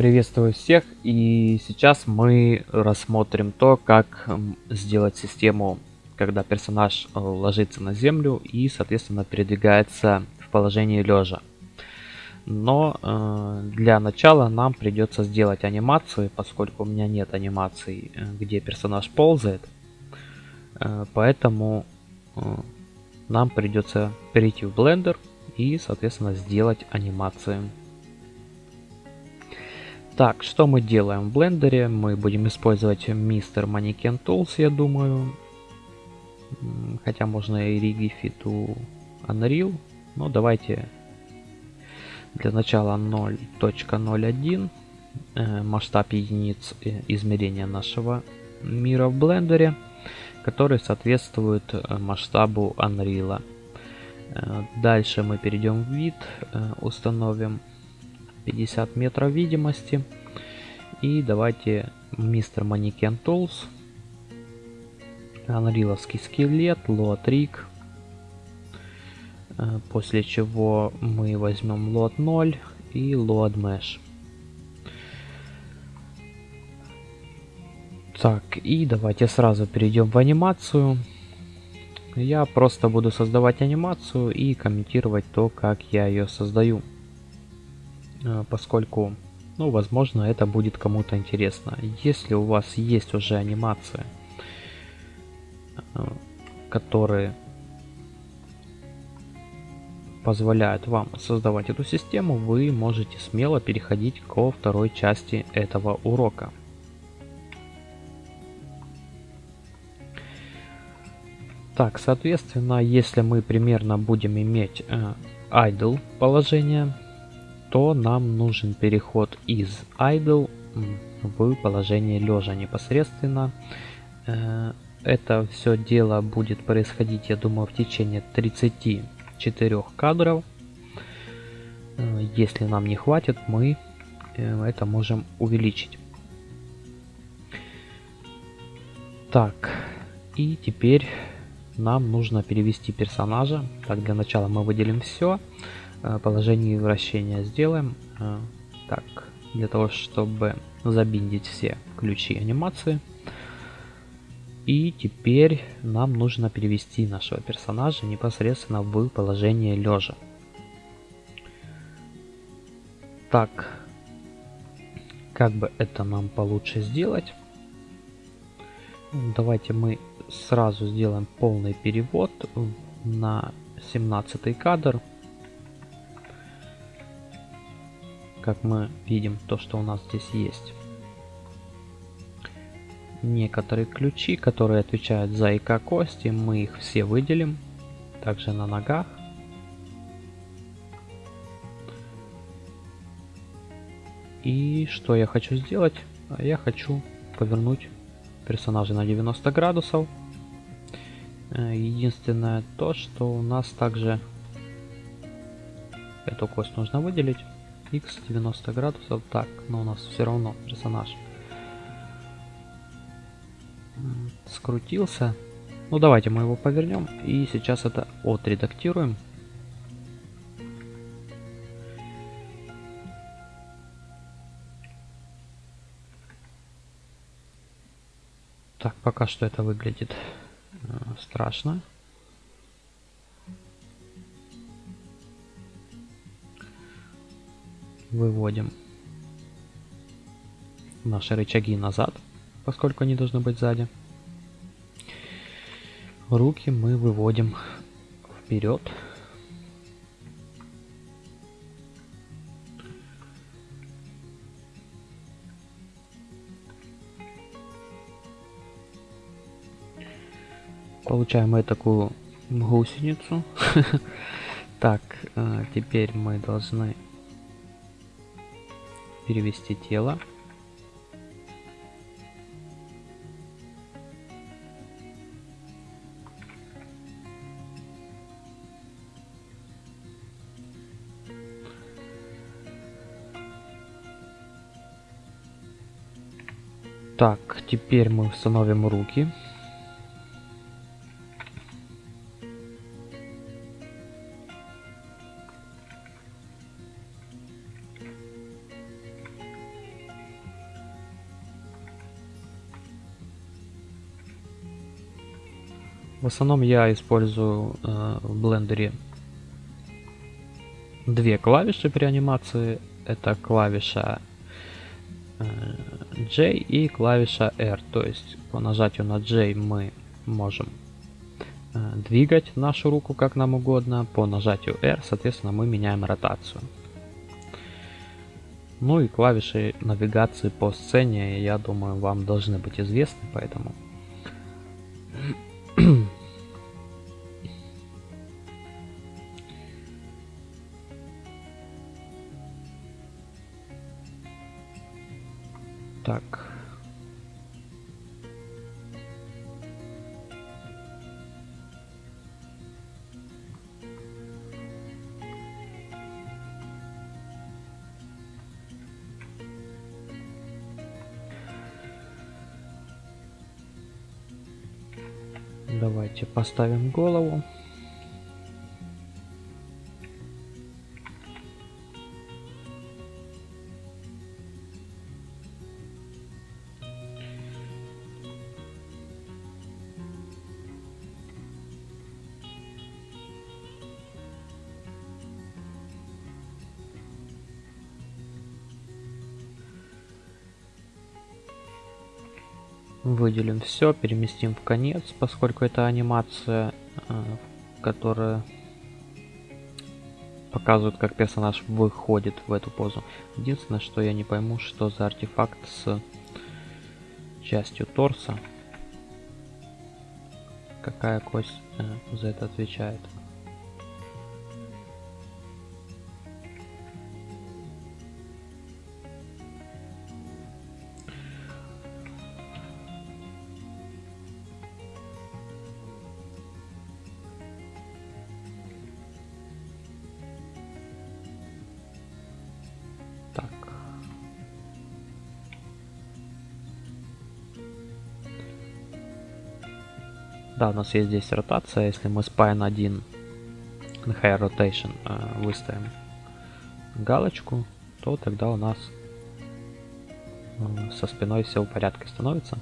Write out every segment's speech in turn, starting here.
Приветствую всех и сейчас мы рассмотрим то, как сделать систему, когда персонаж э, ложится на землю и соответственно передвигается в положении лежа. Но э, для начала нам придется сделать анимацию, поскольку у меня нет анимации, э, где персонаж ползает. Э, поэтому э, нам придется перейти в Blender и соответственно сделать анимацию. Так, что мы делаем в блендере? Мы будем использовать Mr. Mannequin Tools, я думаю. Хотя можно и Rigify to Unreal. Но давайте для начала 0.01 э, масштаб единиц э, измерения нашего мира в блендере, который соответствует э, масштабу Unreal. Дальше мы перейдем в вид, установим 50 метров видимости. И давайте мистер Mannequin Tools. Анриловский скелет, лот риг. Э, после чего мы возьмем лот 0 и лот mesh. Так, и давайте сразу перейдем в анимацию. Я просто буду создавать анимацию и комментировать то, как я ее создаю. Э, поскольку, ну, возможно, это будет кому-то интересно. Если у вас есть уже анимация, э, которые позволяют вам создавать эту систему, вы можете смело переходить ко второй части этого урока. Так, соответственно, если мы примерно будем иметь э, idle положение, то нам нужен переход из idle в положение лежа непосредственно. Э, это все дело будет происходить, я думаю, в течение 34 кадров. Э, если нам не хватит, мы э, это можем увеличить. Так, и теперь нам нужно перевести персонажа. Так, для начала мы выделим все. Э, положении вращения сделаем. Э, так, для того, чтобы забиндить все ключи анимации. И теперь нам нужно перевести нашего персонажа непосредственно в положение лежа. Так, как бы это нам получше сделать? Давайте мы сразу сделаем полный перевод на 17 кадр. Как мы видим то, что у нас здесь есть. Некоторые ключи, которые отвечают за ИК кости, мы их все выделим. Также на ногах. И что я хочу сделать? Я хочу повернуть персонажа на 90 градусов. Э, единственное то, что у нас также эту кость нужно выделить x 90 градусов. Так, но у нас все равно персонаж скрутился. Ну давайте мы его повернем и сейчас это отредактируем. Так, пока что это выглядит э, страшно. Выводим наши рычаги назад, поскольку они должны быть сзади. Руки мы выводим вперед. Получаем мы такую гусеницу. Так, э, теперь мы должны перевести тело. Так, теперь мы установим руки. Основном я использую э, в блендере две клавиши при анимации. Это клавиша э, J и клавиша R. То есть по нажатию на J мы можем э, двигать нашу руку как нам угодно. По нажатию R, соответственно, мы меняем ротацию. Ну и клавиши навигации по сцене, я думаю, вам должны быть известны, поэтому... поставим голову. Выделим все, переместим в конец, поскольку это анимация, э, которая показывает, как персонаж выходит в эту позу. Единственное, что я не пойму, что за артефакт с частью торса. Какая кость э, за это отвечает. Нас есть здесь ротация. Если мы spine 1 на high rotation э, выставим галочку, то тогда у нас э, со спиной все в порядке становится.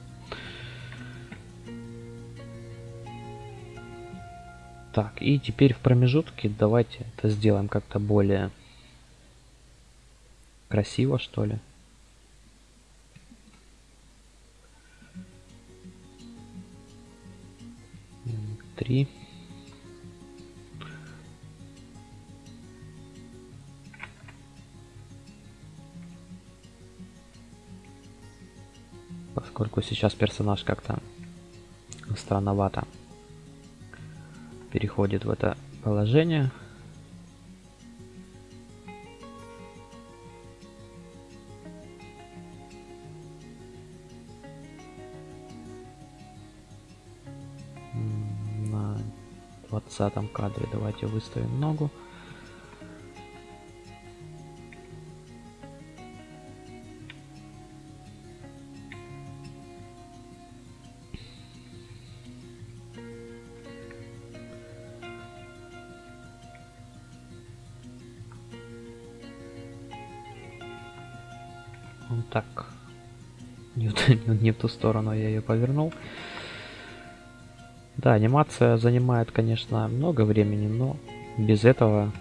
Так, и теперь в промежутке давайте это сделаем как-то более красиво, что ли. Поскольку сейчас персонаж как-то странновато переходит в это положение. двадцатом кадре давайте выставим ногу. Ту сторону я ее повернул. Да, анимация занимает, конечно, много времени, но без этого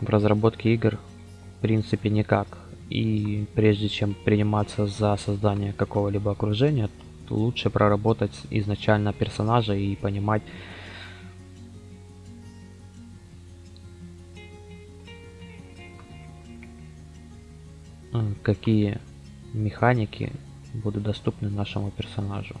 в разработке игр в принципе никак. И прежде чем приниматься за создание какого-либо окружения, лучше проработать изначально персонажа и понимать, какие механики будут доступны нашему персонажу.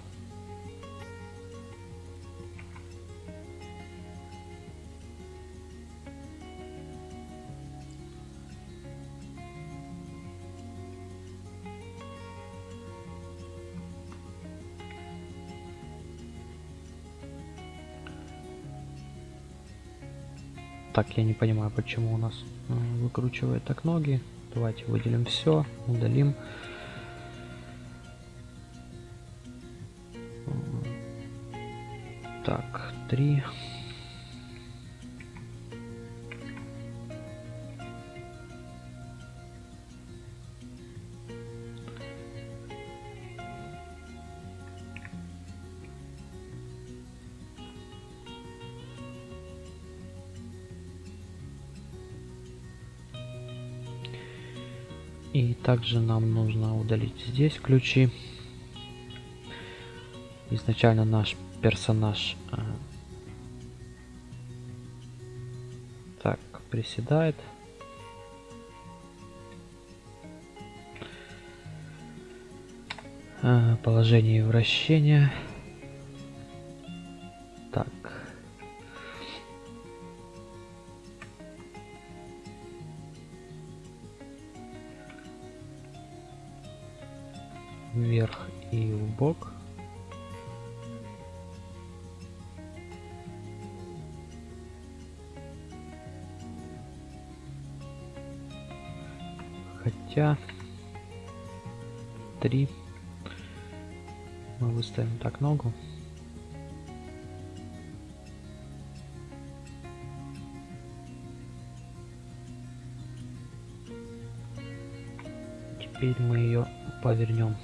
Так, я не понимаю, почему у нас выкручивает так ноги. Давайте выделим все, удалим. 3. И также нам нужно удалить здесь ключи. Изначально наш персонаж э, приседает. Э, положение вращения. Так. Вверх и в бок. Хотя три мы выставим так ногу. Теперь мы ее повернем.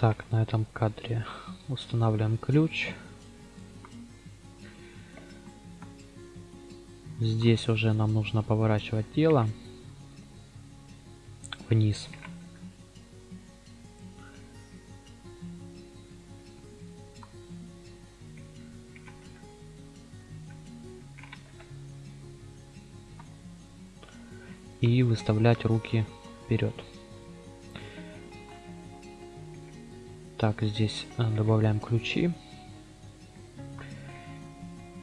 Так, на этом кадре устанавливаем ключ. Здесь уже нам нужно поворачивать тело вниз. И выставлять руки вперед. Так, здесь э, добавляем ключи.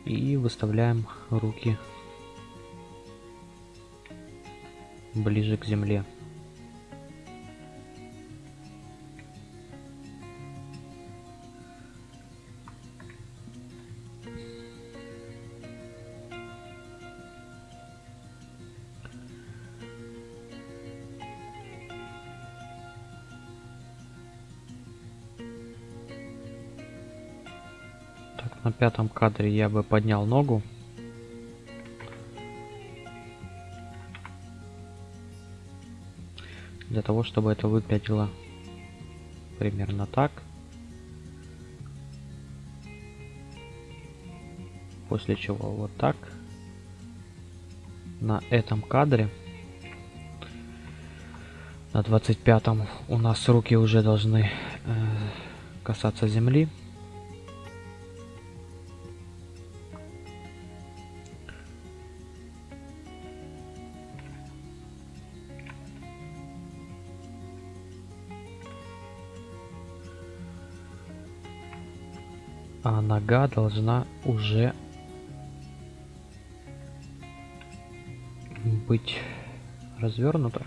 И выставляем руки ближе к земле. Пятом кадре я бы поднял ногу. Для того, чтобы это выглядело примерно так. После чего вот так. На этом кадре, на 25 у нас руки уже должны э, касаться земли. А нога должна уже быть развернута.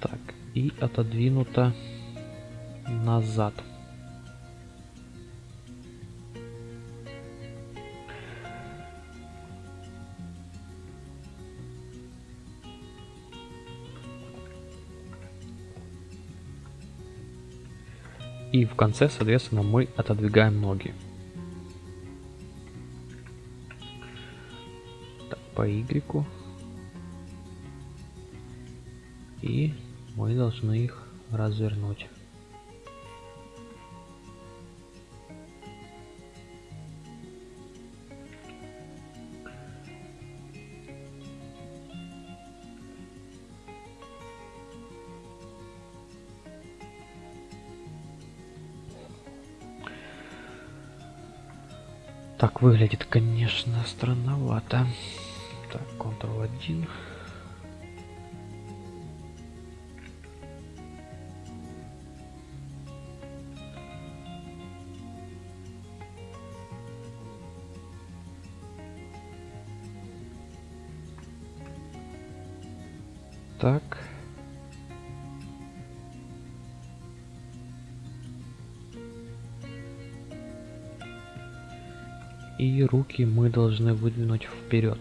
Так, и отодвинута назад. И в конце, соответственно, мы отодвигаем ноги. Так, по Y. И мы должны их развернуть. Так выглядит, конечно, странновато. Так, Ctrl 1. руки мы должны выдвинуть вперед.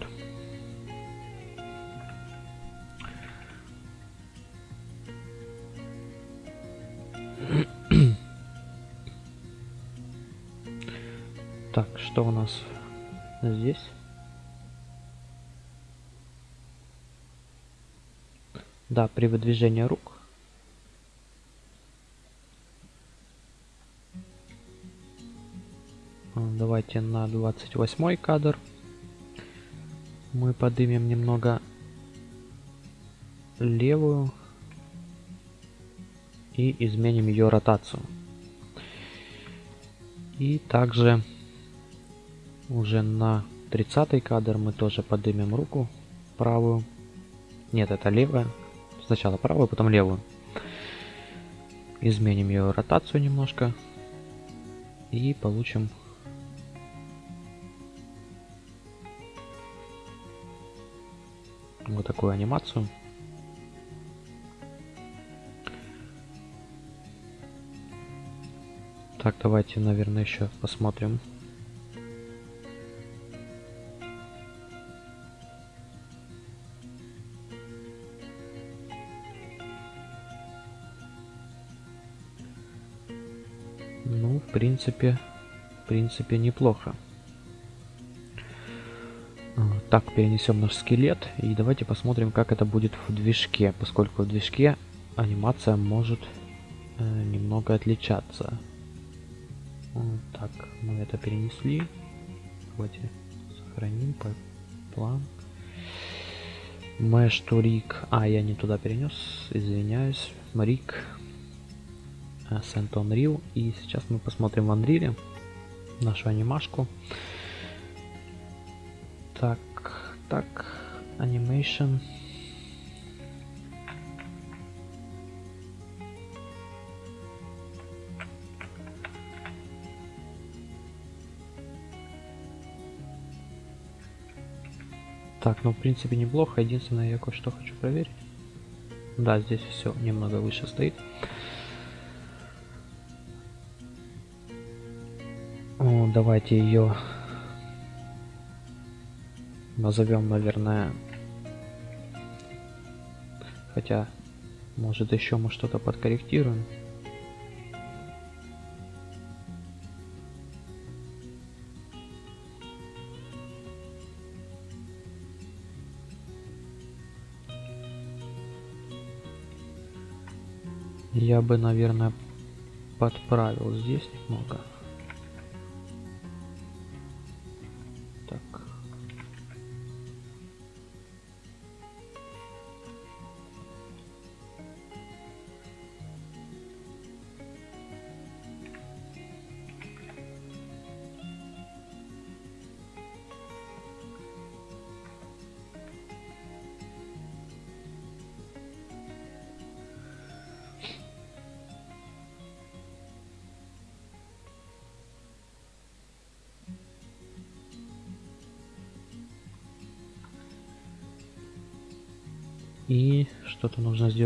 Так, что у нас здесь? Да, при выдвижении рук давайте на 28 кадр. Мы подымем немного левую и изменим ее ротацию. И также уже на 30 кадр мы тоже поднимем руку правую. Нет, это левая. Сначала правую, потом левую. Изменим ее ротацию немножко. И получим вот такую анимацию. Так, давайте, наверное, еще посмотрим. Ну, в принципе, в принципе, неплохо. Так, перенесем наш скелет и давайте посмотрим, как это будет в движке, поскольку в движке анимация может э, немного отличаться. Так, мы это перенесли. Давайте сохраним по план. Mesh to rig. А, я не туда перенес. Извиняюсь. Rig. Send on Unreal. И сейчас мы посмотрим в Unreal нашу анимашку. Так, так, Animation. Так, ну в принципе неплохо. Единственное, я кое-что хочу проверить. Да, здесь все немного выше стоит. О, давайте ее назовем, наверное, хотя, может еще мы что-то подкорректируем. Я бы, наверное, подправил здесь немного.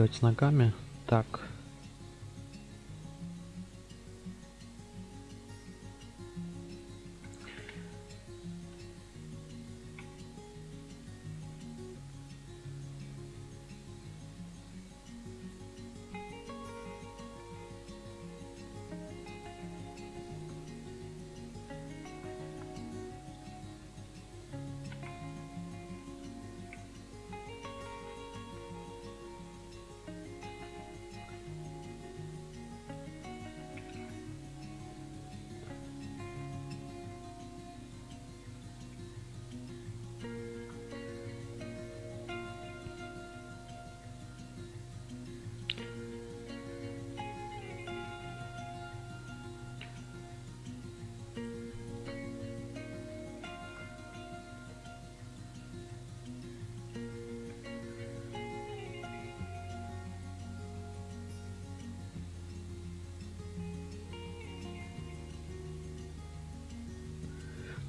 Сделать с ногами. Так.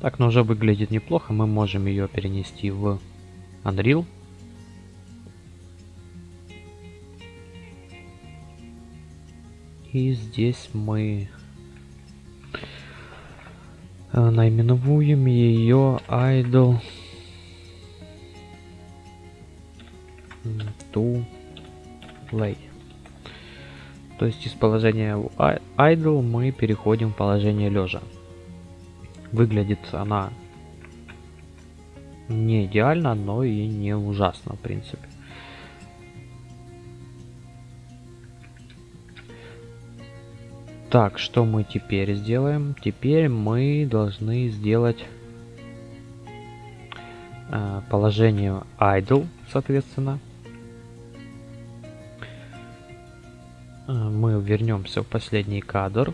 Так, но уже выглядит неплохо. Мы можем ее перенести в Unreal. И здесь мы э, наименуем ее idle to lay. То есть из положения idle мы переходим в положение лежа. Выглядит она не идеально, но и не ужасно, в принципе. Так, что мы теперь сделаем? Теперь мы должны сделать э, положение idle, соответственно. Э, мы вернемся в последний кадр.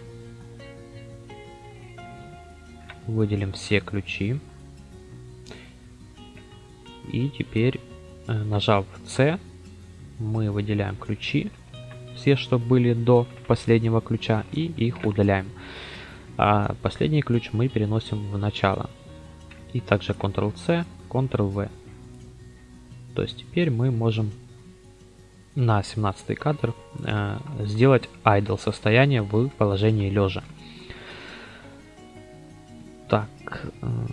Выделим все ключи. И теперь, э, нажав C, мы выделяем ключи все, что были до последнего ключа, и их удаляем. А последний ключ мы переносим в начало. И также Ctrl-C, Ctrl-V. То есть теперь мы можем на 17 кадр э, сделать idle состояние в положении лежа. Э,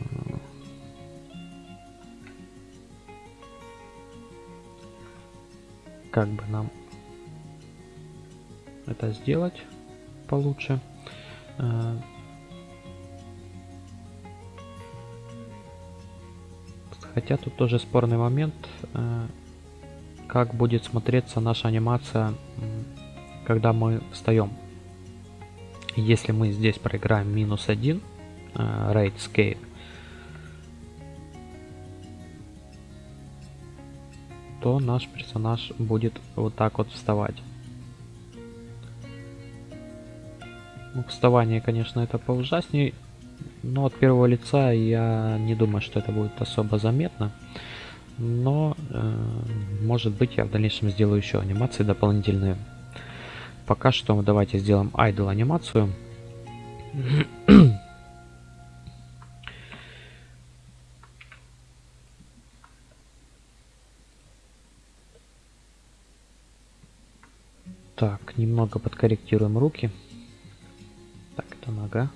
как бы нам это сделать получше? Э, хотя тут тоже спорный момент, э, как будет смотреться наша анимация, когда мы встаем. Если мы здесь проиграем минус 1, Э, RightScape, то наш персонаж будет вот так вот вставать. Ну, вставание, конечно, это поужаснее, но от первого лица я не думаю, что это будет особо заметно. Но, э, может быть, я в дальнейшем сделаю еще анимации дополнительные. Пока что давайте сделаем idle анимацию. Немного подкорректируем руки. Так, это нога.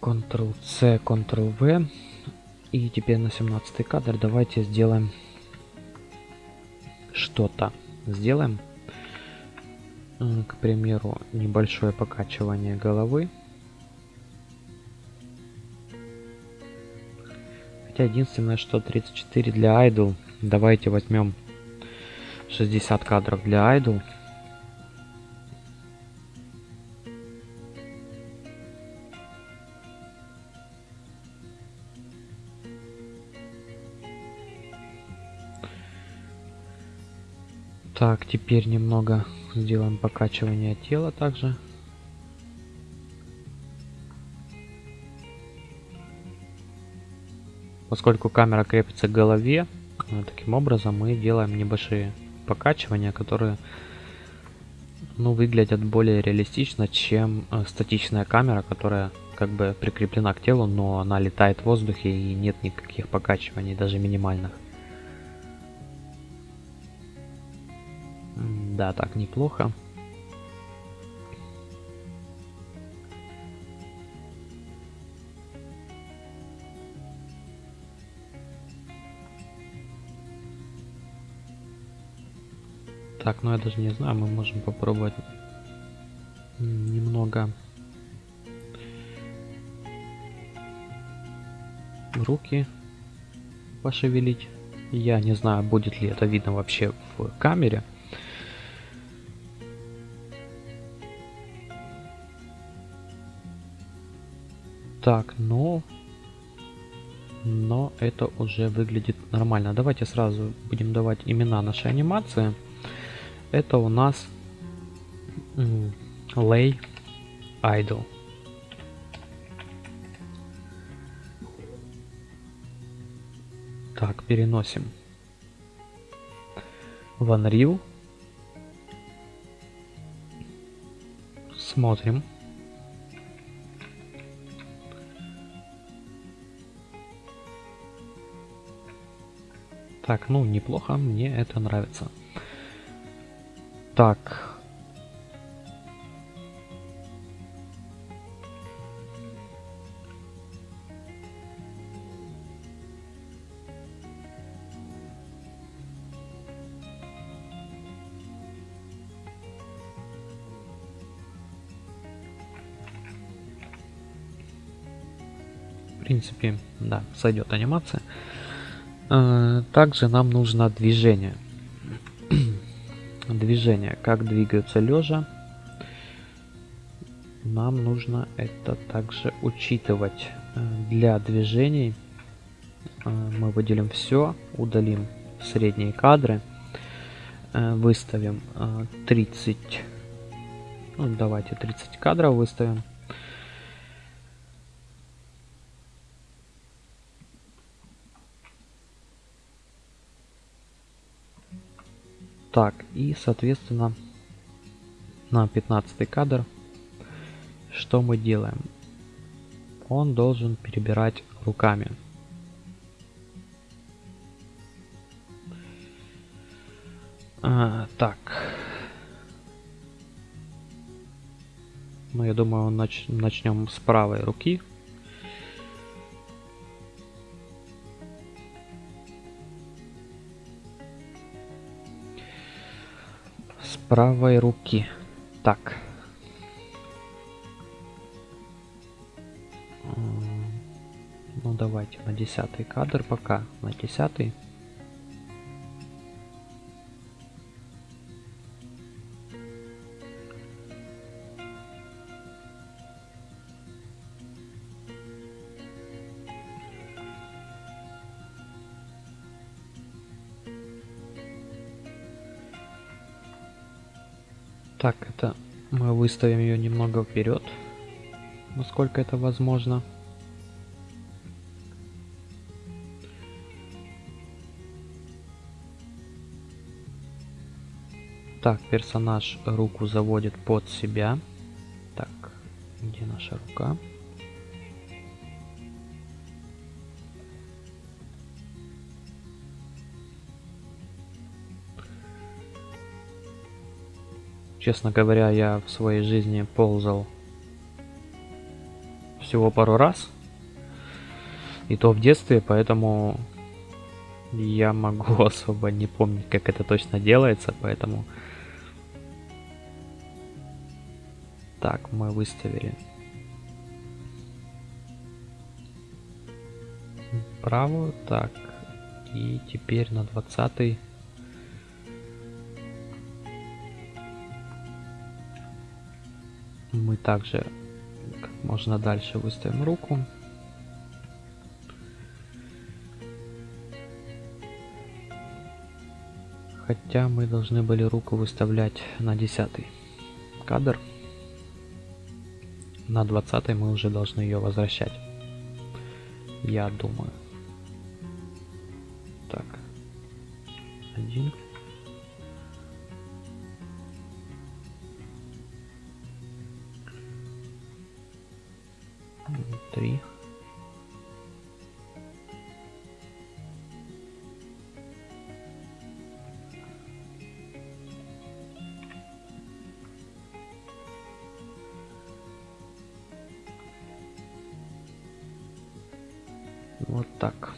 Ctrl-C, Ctrl-V. И теперь на 17 кадр давайте сделаем что-то. Сделаем, к примеру, небольшое покачивание головы. Хотя единственное, что 34 для idle. Давайте возьмем 60 кадров для idle. Так, теперь немного сделаем покачивание тела также. Поскольку камера крепится к голове, э, таким образом мы делаем небольшие покачивания, которые ну, выглядят более реалистично, чем э, статичная камера, которая как бы прикреплена к телу, но она летает в воздухе и нет никаких покачиваний, даже минимальных. Да, так неплохо. Так, ну я даже не знаю, мы можем попробовать немного руки пошевелить. Я не знаю, будет ли это видно вообще в камере. Так, но... Но это уже выглядит нормально. Давайте сразу будем давать имена нашей анимации. Это у нас Lay Idol. Так, переносим в Unreal. Смотрим. Так, ну неплохо, мне это нравится. Так. В принципе, да, сойдет анимация. Э, также нам нужно движение. движение. Как двигаются лежа. Нам нужно это также учитывать. Э, для движений э, мы выделим все, удалим средние кадры, выставим 30, ну, давайте 30 кадров выставим. Так, и соответственно на 15 кадр что мы делаем? Он должен перебирать руками. А, так. Ну, я думаю, нач начнем с правой руки. Правой руки. Так. Ну давайте на десятый кадр пока. На десятый. Так, это мы выставим ее немного вперед, насколько это возможно. Так, персонаж руку заводит под себя. Так, где наша рука? Честно говоря, я в своей жизни ползал всего пару раз. И то в детстве, поэтому я могу особо не помнить, как это точно делается, поэтому... Так, мы выставили. Правую, так. И теперь на 20 мы также как можно дальше выставим руку. Хотя мы должны были руку выставлять на 10 кадр. На 20 мы уже должны ее возвращать. Я думаю. Так. Один. Вот так.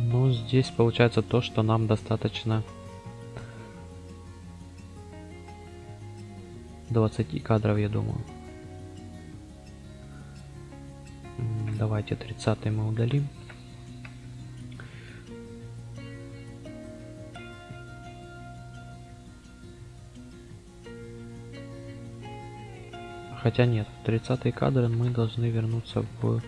Ну, здесь получается то, что нам достаточно 20 кадров, я думаю. Давайте 30 мы удалим. Хотя нет, 30 кадр мы должны вернуться в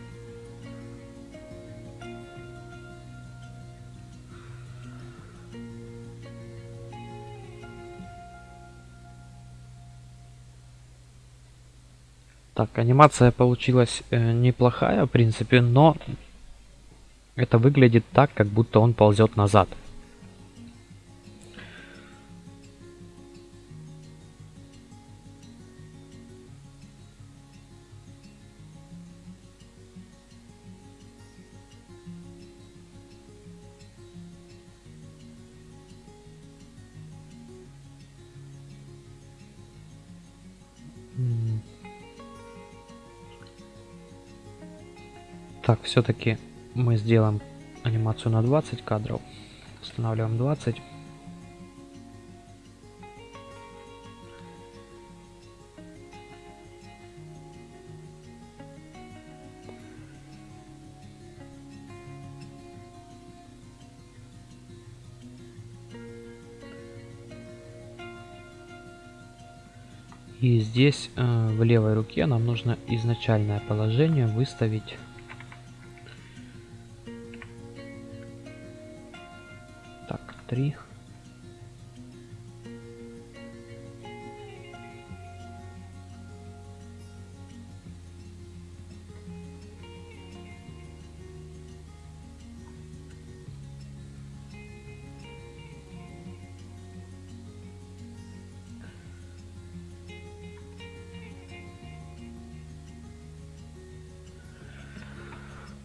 Так, анимация получилась э, неплохая, в принципе, но это выглядит так, как будто он ползет назад. Все-таки мы сделаем анимацию на 20 кадров. Устанавливаем 20. И здесь э, в левой руке нам нужно изначальное положение выставить 3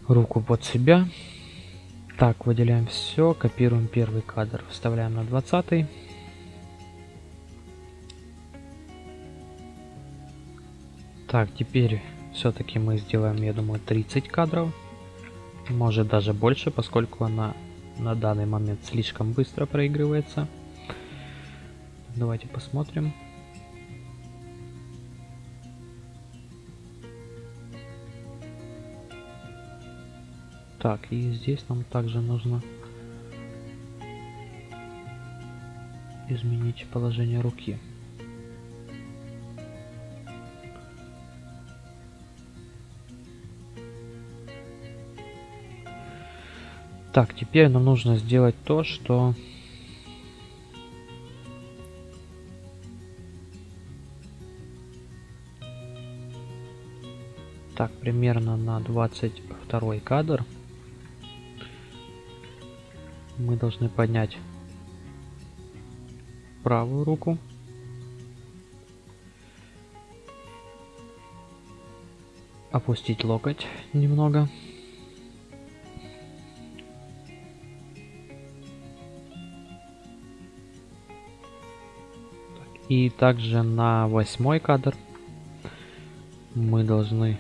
руку под себя. Так, выделяем все, копируем первый кадр, вставляем на 20. Так, теперь все-таки мы сделаем, я думаю, 30 кадров. Может даже больше, поскольку она на данный момент слишком быстро проигрывается. Давайте посмотрим. Так, и здесь нам также нужно изменить положение руки. Так, теперь нам нужно сделать то, что... Так, примерно на 22 кадр мы должны поднять правую руку. Опустить локоть немного. И также на восьмой кадр мы должны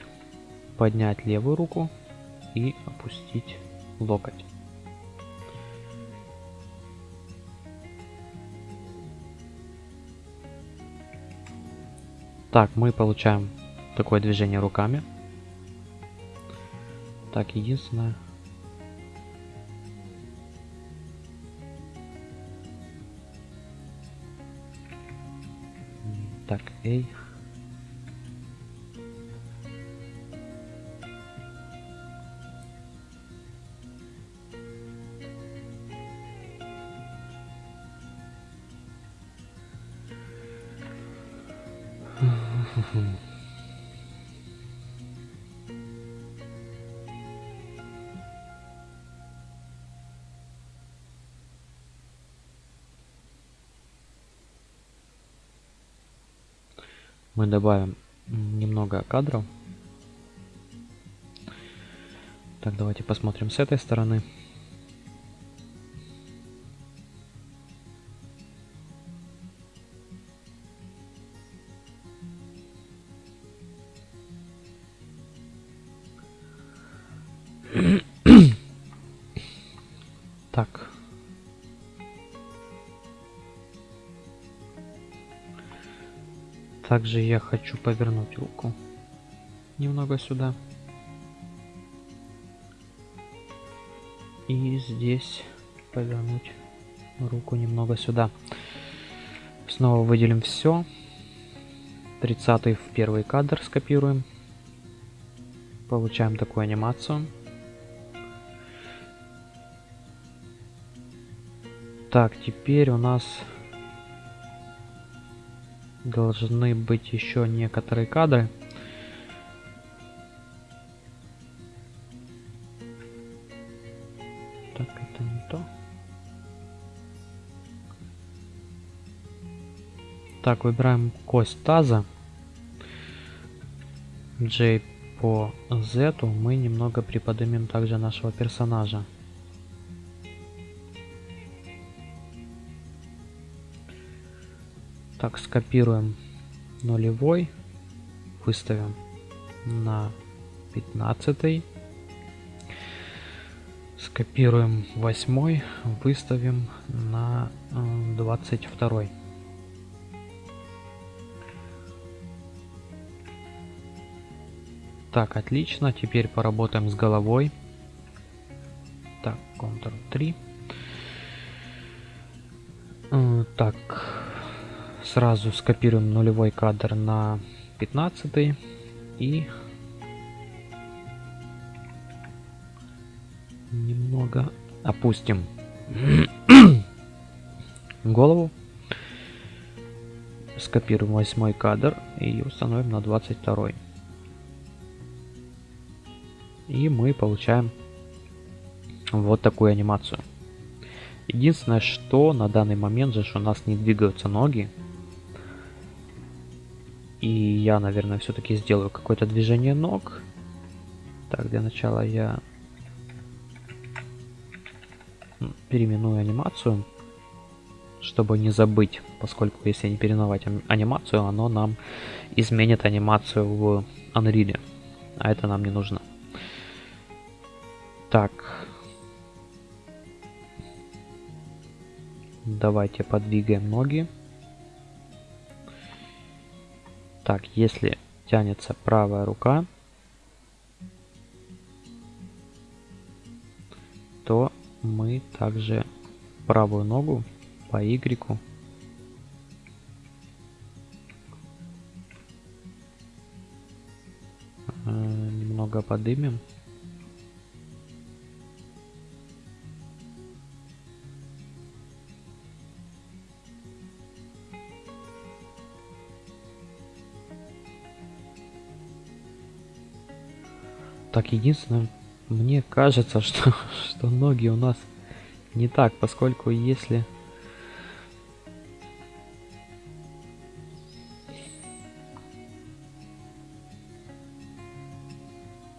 поднять левую руку и опустить локоть. Так, мы получаем такое движение руками. Так, единственное... Так, эй. Мы добавим немного кадров. Так, давайте посмотрим с этой стороны. Также я хочу повернуть руку немного сюда. И здесь повернуть руку немного сюда. Снова выделим все. 30 в первый кадр скопируем. Получаем такую анимацию. Так, теперь у нас должны быть еще некоторые кадры. Так, это не то. Так, выбираем кость таза. J по Z мы немного приподнимем также нашего персонажа. Так, скопируем нулевой, выставим на 15. скопируем восьмой, выставим на двадцать второй. Так, отлично. Теперь поработаем с головой. Так, Ctrl-3. Э, так, сразу скопируем нулевой кадр на 15 и немного опустим голову. Скопируем восьмой кадр и установим на 22. И мы получаем вот такую анимацию. Единственное, что на данный момент же у нас не двигаются ноги. И я, наверное, все-таки сделаю какое-то движение ног. Так, для начала я переименую анимацию, чтобы не забыть, поскольку если не переименовать анимацию, оно нам изменит анимацию в Unreal, а это нам не нужно. Так. Давайте подвигаем ноги. Так, если тянется правая рука, то мы также правую ногу по Y э, немного подымем. Так, единственное, мне кажется, что, что ноги у нас не так, поскольку если...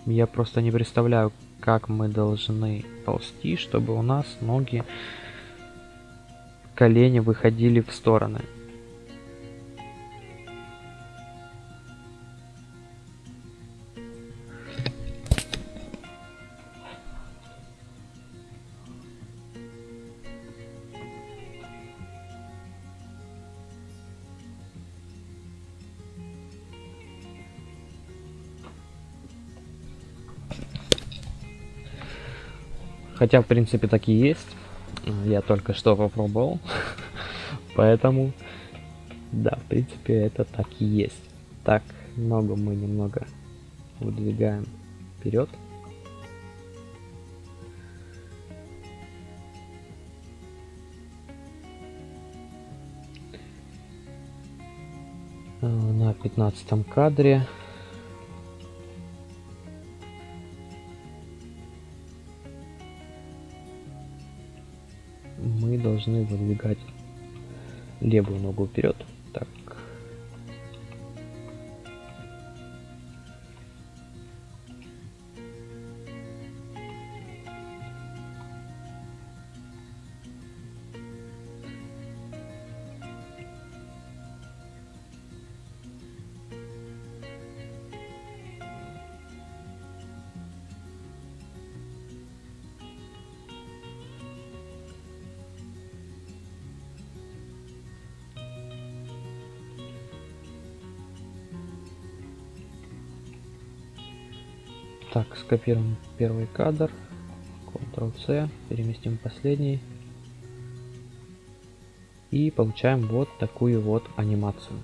Я просто не представляю, как мы должны ползти, чтобы у нас ноги, колени выходили в стороны. Хотя, в принципе, так и есть. Я только что попробовал. Поэтому, да, в принципе, это так и есть. Так, ногу мы немного выдвигаем вперед. Э, на пятнадцатом кадре должны выдвигать левую ногу вперед. Так, скопируем первый кадр. Ctrl-C, переместим последний. И получаем вот такую вот анимацию.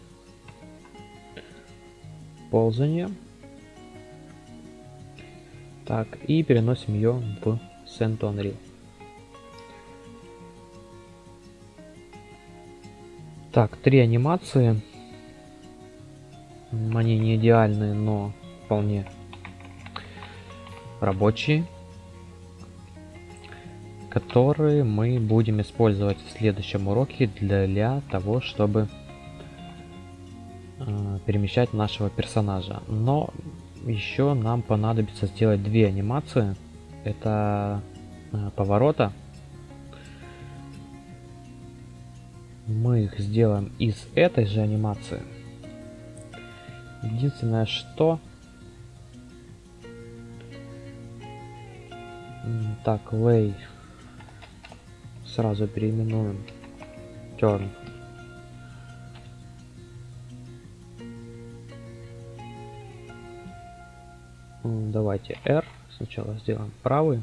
Ползание. Так, и переносим ее в Send to Unreal. Так, три анимации. Они не идеальные, но вполне рабочие, которые мы будем использовать в следующем уроке для того, чтобы э, перемещать нашего персонажа. Но еще нам понадобится сделать две анимации. Это э, поворота. Мы их сделаем из этой же анимации. Единственное, что Так, лей. Сразу переименуем. Turn. Давайте R. Сначала сделаем правый.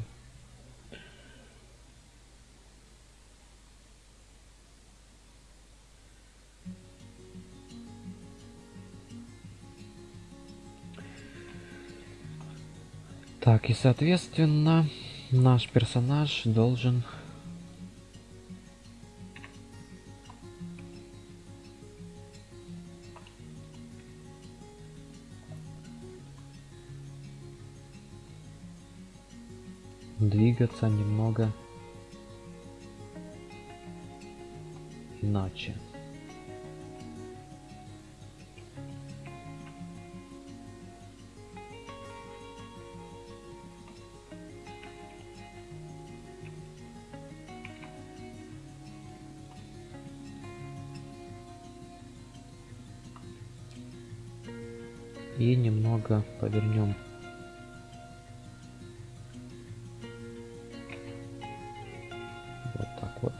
Так, и соответственно наш персонаж должен двигаться немного иначе. Немного повернем вот так вот.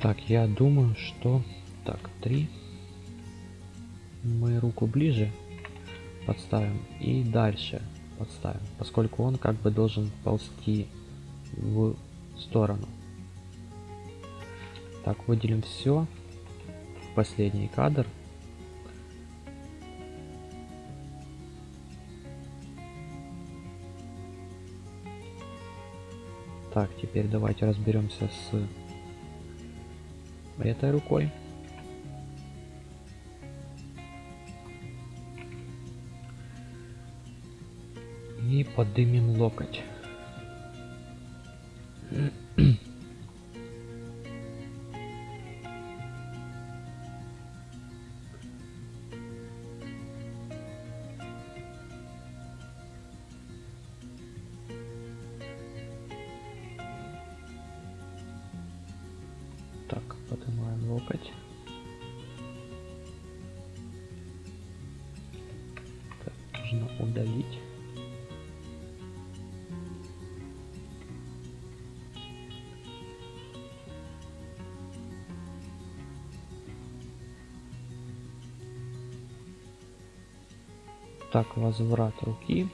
Так, я думаю, что так, три. Мы руку ближе подставим и дальше подставим, поскольку он как бы должен ползти в сторону. Так, выделим все. Последний кадр. Так, теперь давайте разберемся с этой рукой. Подымем локоть. Возврат руки.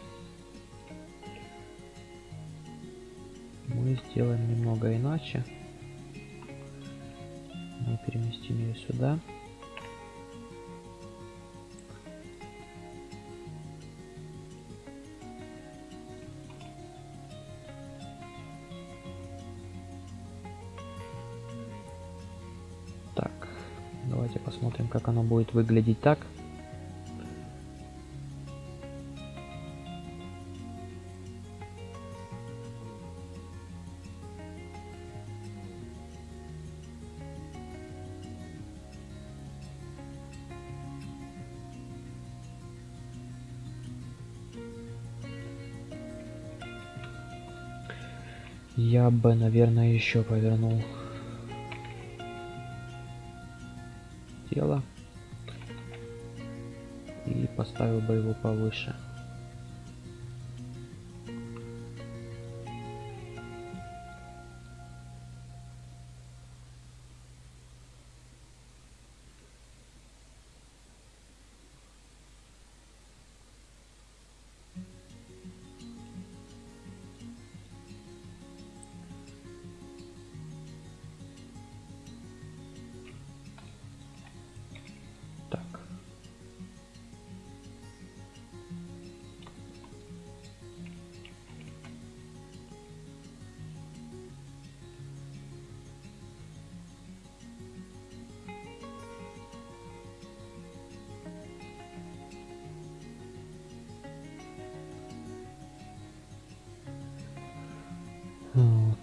Мы сделаем немного иначе. Мы переместим ее сюда. Так, давайте посмотрим, как оно будет выглядеть так. Бы, наверное, еще повернул тело и поставил бы его повыше.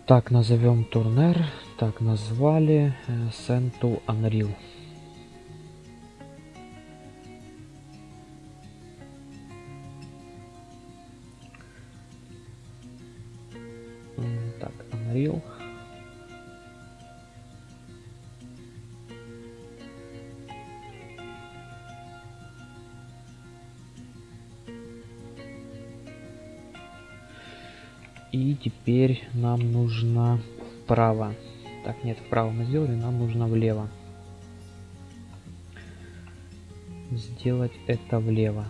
Так, назовем турнер. Так, назвали э, to Unreal. Unreal. Вправо. Так, нет, вправо мы сделали, нам нужно влево. Сделать это влево.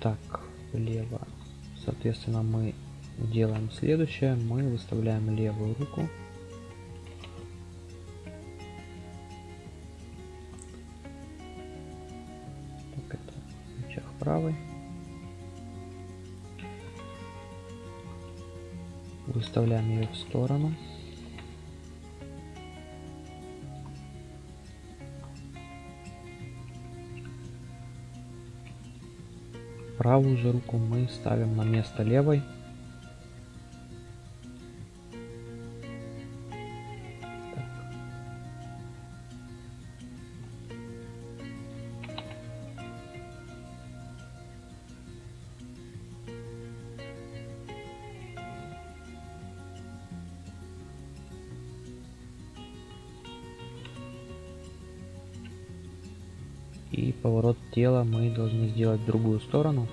Так, влево. Соответственно, мы делаем следующее. Мы выставляем левую руку. Правый. Выставляем ее в сторону. Правую же руку мы ставим на место левой. И поворот тела мы должны сделать в другую сторону.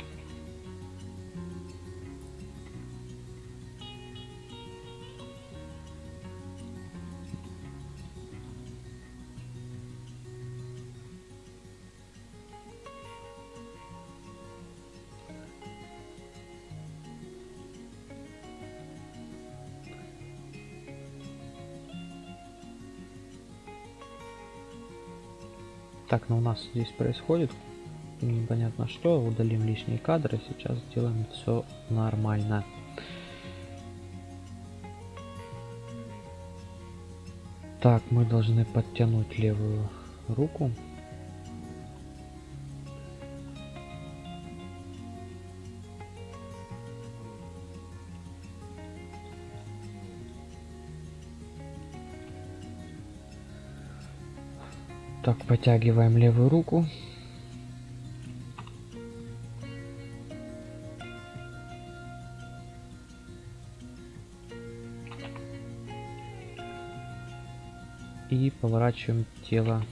Так, ну у нас здесь происходит непонятно что. Удалим лишние кадры. Сейчас сделаем все нормально. Так, мы должны подтянуть левую руку. Так, потягиваем левую руку. И поворачиваем тело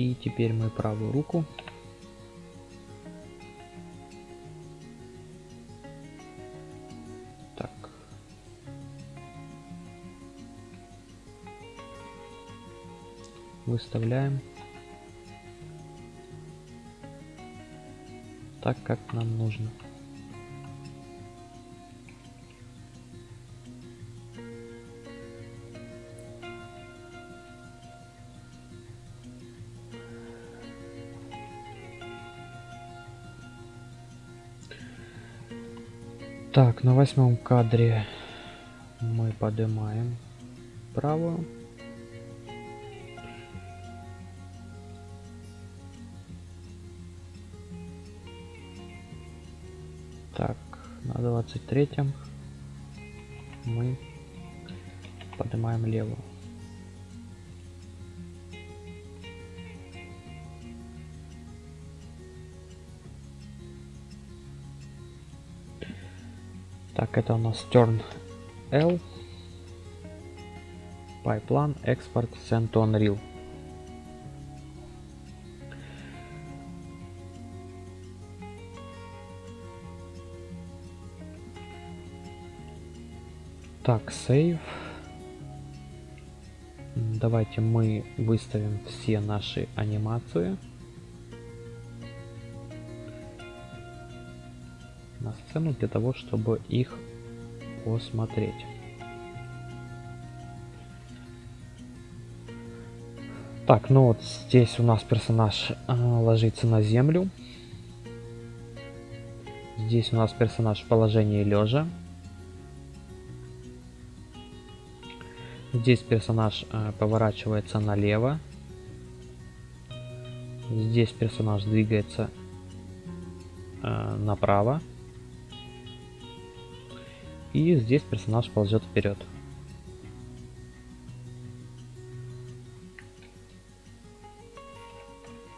И теперь мы правую руку. Так. Выставляем. Так, как нам нужно. Так, на восьмом кадре мы поднимаем правую. Так, на двадцать третьем мы поднимаем левую. Так, это у нас turn L. Pipeline export send to Unreal. Так, save. Давайте мы выставим все наши анимации. Сцену для того, чтобы их посмотреть. Так, ну вот здесь у нас персонаж э, ложится на землю. Здесь у нас персонаж в положении лежа. Здесь персонаж э, поворачивается налево. Здесь персонаж двигается э, направо. И здесь персонаж ползет вперед.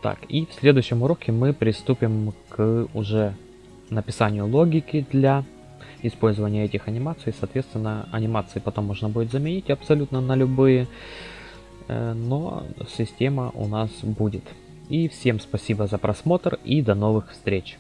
Так, и в следующем уроке мы приступим к уже написанию логики для использования этих анимаций. Соответственно, анимации потом можно будет заменить абсолютно на любые, э, но система у нас будет. И всем спасибо за просмотр и до новых встреч!